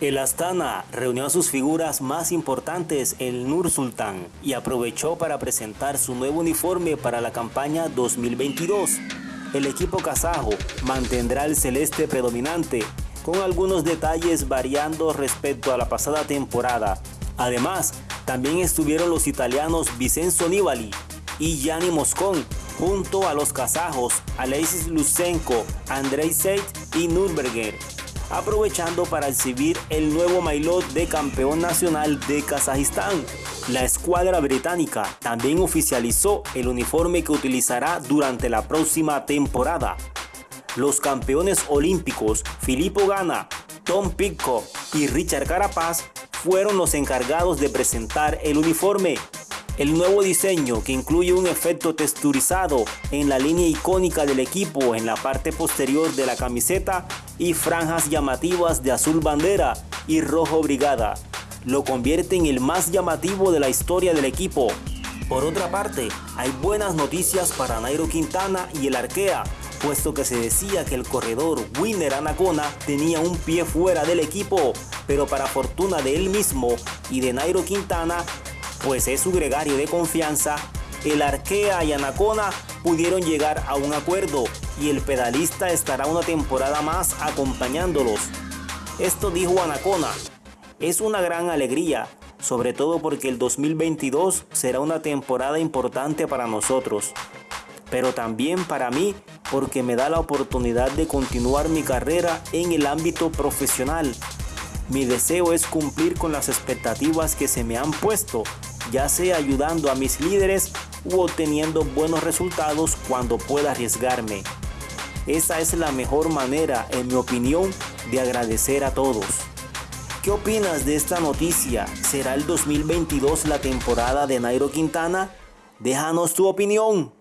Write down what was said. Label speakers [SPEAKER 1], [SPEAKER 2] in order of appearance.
[SPEAKER 1] El Astana reunió a sus figuras más importantes en Nur Sultan y aprovechó para presentar su nuevo uniforme para la campaña 2022. El equipo kazajo mantendrá el celeste predominante, con algunos detalles variando respecto a la pasada temporada. Además, también estuvieron los italianos Vincenzo Nibali y Gianni Moscón, junto a los kazajos Alexis Lusenko, Andrei Seit y Nürnberger aprovechando para exhibir el nuevo maillot de campeón nacional de Kazajistán. La escuadra británica también oficializó el uniforme que utilizará durante la próxima temporada. Los campeones olímpicos Filippo Gana, Tom Pitcock y Richard Carapaz fueron los encargados de presentar el uniforme el nuevo diseño que incluye un efecto texturizado en la línea icónica del equipo en la parte posterior de la camiseta y franjas llamativas de azul bandera y rojo brigada, lo convierte en el más llamativo de la historia del equipo. Por otra parte, hay buenas noticias para Nairo Quintana y el Arkea, puesto que se decía que el corredor Winner Anacona tenía un pie fuera del equipo, pero para fortuna de él mismo y de Nairo Quintana, pues es su gregario de confianza, el Arkea y Anacona pudieron llegar a un acuerdo y el pedalista estará una temporada más acompañándolos. Esto dijo Anacona, es una gran alegría, sobre todo porque el 2022 será una temporada importante para nosotros, pero también para mí porque me da la oportunidad de continuar mi carrera en el ámbito profesional. Mi deseo es cumplir con las expectativas que se me han puesto ya sea ayudando a mis líderes u obteniendo buenos resultados cuando pueda arriesgarme. Esa es la mejor manera, en mi opinión, de agradecer a todos. ¿Qué opinas de esta noticia? ¿Será el 2022 la temporada de Nairo Quintana? Déjanos tu opinión.